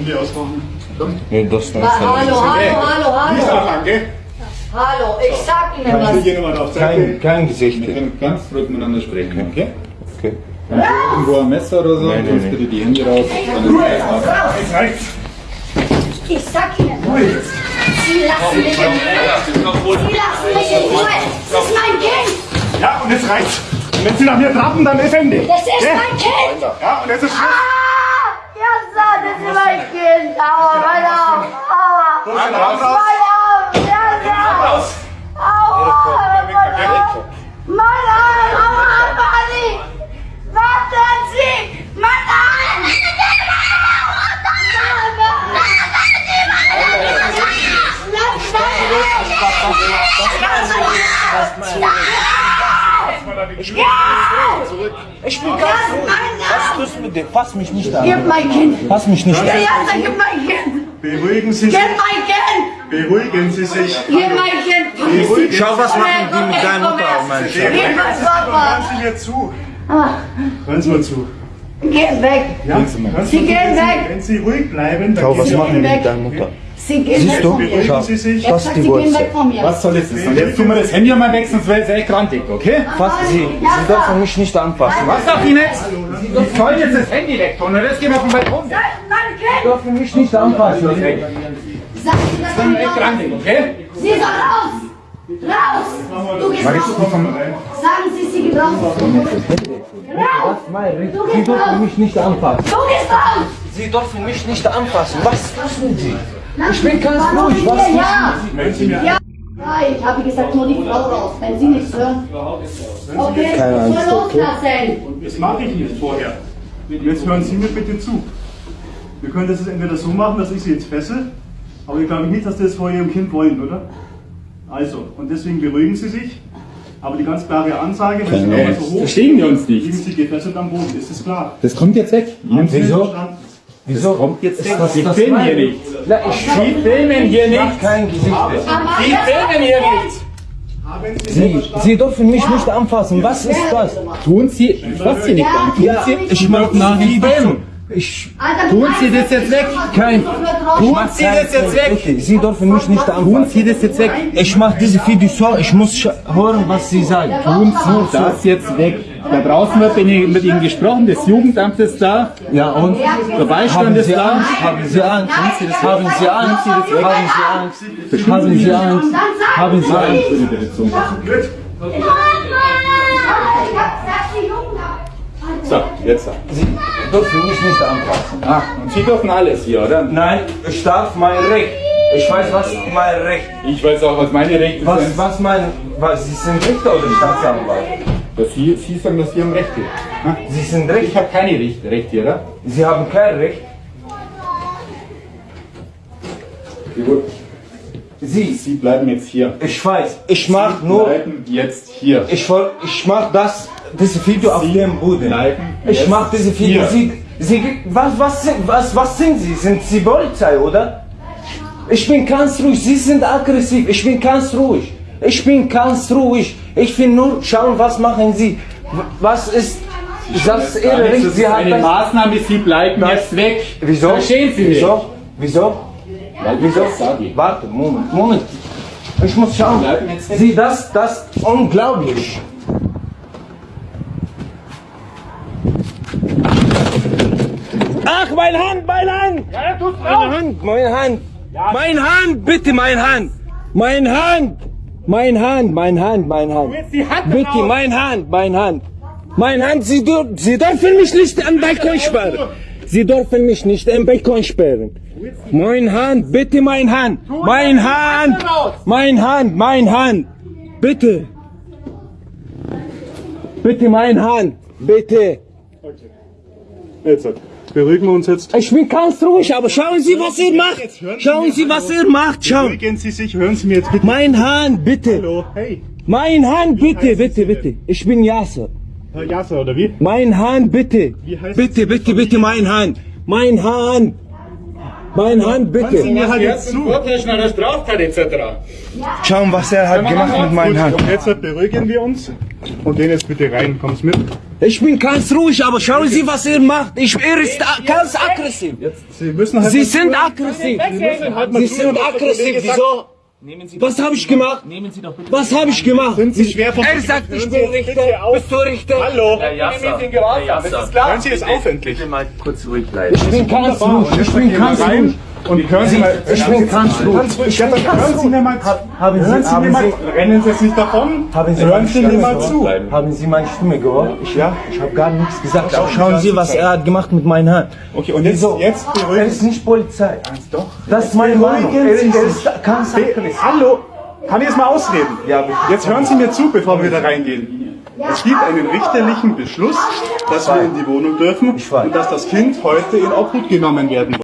Handy ausmachen. Nee, das Ha- Hallo, hallo, hallo, Nicht hallo. anfangen, gell? Hallo, ich sag Ihnen Kannst du was. hier drauf Kein, kein Gesicht. Wir können ganz ruhig miteinander sprechen, okay? Okay. Dann irgendwo ein Messer oder so, Nein, nein, nein. bitte die Hände raus. Dann ist ab. Jetzt reicht's. Ich sag Ihnen was. Sie lassen mich in Ruhe. Sie lassen mich in Ruhe. Das ist mein Kind. Ja, und jetzt reicht's. Und wenn Sie nach mir trappen, dann ist Ende. Das ist Gell? mein Kind. Ja, und jetzt ist Schluss. Ah, ja, das ist mein Kind. Aua, mein Arm. Aua. Raus, raus, raus. Mein Arm. Ja, so. Raus. Aua, mein Arm. Mein Arm. Aua, Manni. Warten Sie. Mein Arm. Ich bin ganz ruhig. Was tust du mit dem? Fass mich nicht an. Gib mein Kind. Fass mich nicht Ja, an. ja, sag, gib mein Kind. Beruhigen Sie Gib sich. mein Kind. Beruhigen Sie sich. Gib mein Kind. Beruhigen Schau, was machen die mit deiner Mutter, mein Schatz. Gib mein Hören Papa. Sie mir zu. Ah, Hören Sie mir zu. Geh weg. Ja? Sie Sie gehen Wenn Sie- weg. Wenn Sie ruhig bleiben, dann Schau, gehen was Sie machen weg. mit deiner Mutter? Sie gehen Siehst weg du? von mir. Schau. Sie sich. Das gesagt, die Sie gehen Wurzel. weg von mir. Was soll jetzt das? Und jetzt tun wir das Handy einmal weg, sonst wäre es echt grantig, okay? Fass sie. Sie dürfen mich nicht anfassen. Was darf ich jetzt? Ich soll jetzt das Handy weg tun und jetzt gehen wir auf den Balkon. Ist mein Sie dürfen mich nicht anfassen. Sie das ist an echt grantig, okay? Sie soll raus. Raus. Du gehst raus. Sagen Sie, sie geht raus. Raus. Du Sie gehst dürfen raus. mich nicht anfassen. Du gehst raus. Sie dürfen mich nicht anfassen. Was tun Sie? Ich bin ganz ruhig. Was. Wenn Sie mir Ja. Nein, ich habe gesagt, nur die Frau raus. Wenn Sie nichts hören. Okay, Keine ich Angst, loslassen. Das mache ich nicht vorher. Jetzt hören Sie mir bitte zu. Wir können das jetzt entweder so machen, dass ich Sie jetzt fessel, aber ich glaube nicht, dass Sie das vor Ihrem Kind wollen, oder? Also, und deswegen beruhigen Sie sich. Aber die ganz klare Ansage, wenn Sie nochmal so hoch Verstehen wir uns nicht. Sie gefesselt am Boden, ist das klar? Das kommt jetzt weg. Wieso? Verstanden? Wieso? Kommt jetzt weg. das- Sie das filmen hier nicht. Na, ich Sie filmen hier nicht. kein Gesicht. Sie das filmen hier nicht. Haben Sie Sie, dürfen mich nicht anfassen. Was ist das? Tun Sie, ich fasse Sie nicht an. Tun Ja, Sie, ich ich mach nach. Ich Alter, Tun Sie das jetzt weg? Kein- Tun Sie das jetzt weg. Bitte, Sie dürfen mich nicht Tun anfassen. Sie das jetzt weg. Ich mache diese Video so, ich muss hören, was Sie sagen. Tun Sie das jetzt weg. Da draußen wird mit Ihnen gesprochen, das Jugendamt ist da, Ja, und? der Beistand Haben ist Sie da. Angst? Haben Sie Angst? Haben Sie Angst? Haben Sie Angst? Haben Sie Angst? Haben Sie Angst? Haben Sie Angst? Ich. So, jetzt. Sie dürfen mich nicht anfassen. Ah, und Sie dürfen alles hier, oder? Nein, ich darf mein Recht. Ich weiß, was mein Recht. Ich weiß auch, was meine Rechte Was, sind. was mein, was, Sie sind Richter oder Staatsanwalt? Dass Sie, Sie sagen, dass Sie haben Rechte. Ah, Sie sind Ich Richter. habe keine Rechte, Rechte, oder? Sie haben kein Recht. Sie, Sie bleiben jetzt hier. ich weiß, ich mach Sie nur, bleiben jetzt hier. ich, ich mach das, diese Video auf Sie dem Boden. Ich mach diese Video. Sie, Sie, was, was, sind, was, was sind Sie? Sind Sie Polizei, oder? Ich bin ganz ruhig. Sie sind aggressiv. Ich bin ganz ruhig. Ich bin ganz ruhig. Ich will nur schauen, was machen Sie. Was ist das ist Ihre Das Recht? Sie haben eine das. Maßnahme, Sie bleiben Das- jetzt weg. Wieso? Verstehen Sie mich? Wieso? Wieso? Wieso? das. Warte, Moment, Moment. Ich muss schauen. Sie, das, das, unglaublich. Ach, mein Hand, mein Hand! Meine Hand, meine Hand! Mein Hand, bitte, mein Hand! Mein Hand! Mein Hand, mein Hand, mein Hand! jetzt die Hand Bitte, raus. mein Hand, mein Hand! Mein Hand, Sie, Sie dürfen mich nicht am Balkon sperren! Sie dürfen mich nicht am Balkon sperren! Mein Hand, bitte, mein Hand! Mein Hand! Mein Hand, mein Hand! Bitte! Bitte, mein Hand! Bitte! Jetzt, beruhigen wir uns jetzt. Ich bin ganz ruhig, aber schauen Sie, was ihr macht! Schauen Sie, was ihr macht! Schauen! Beruhigen Sie sich, hören Sie mir jetzt bitte. Mein Hand, bitte! Hallo, hey, Mein Hand, bitte, bitte, bitte! Ich bin Yasser! Herr Jasser, oder wie? Mein Hand, bitte! Wie heißt Bitte, bitte, bitte, mein Hand! Mein Hand! Mein Hand, Hören Sie bitte! mir halt jetzt zu. Straftat etc. Schauen, was er hat gemacht mit meiner Gut, Hand. jetzt beruhigen wir uns. Und gehen jetzt bitte rein. Kommst mit? Ich bin ganz ruhig, aber schauen Sie, was er macht. Ich, er ist ganz aggressiv. Sie müssen halt Sie sind aggressiv. Sie halt sind aggressiv. Wieso? Was habe ich gemacht? Nehmen Sie doch bitte. Was habe ich gemacht? Sind Sie schwer vom Er sagt, ich bin Richter. Bist du Richter? Hallo. Herr Jasser, Nehmen Sie den Gewahrsam. Herr Das Jasser. ist klar. Hören Sie es auf endlich. Bitte mal kurz ruhig bleiben. Ich bin ganz ruhig. Ich bin ganz rein ruhig. Und hören Sie mal. Ich bin ruhig. Ja, dann hören Sie mir mal zu. Haben Sie, Hören Sie mir mal. Rennen Sie jetzt nicht davon. haben Sie Hören Sie mir mal zu. Haben Sie meine Stimme gehört? Ich, Ja. ich habe gar nichts gesagt. Schauen Sie, was er hat gemacht mit meinen Hand. Okay, und jetzt, jetzt Er beruhigen ist nicht Polizei. Doch. Das ist meine Meinung. Er, er ist ganz. Hallo. Kann ich jetzt mal ausreden? Ja. Jetzt hören Sie mir zu, bevor wir da reingehen. Es gibt einen richterlichen Beschluss, dass wir in die Wohnung dürfen Ich und dass das Kind heute in Obhut genommen werden muss.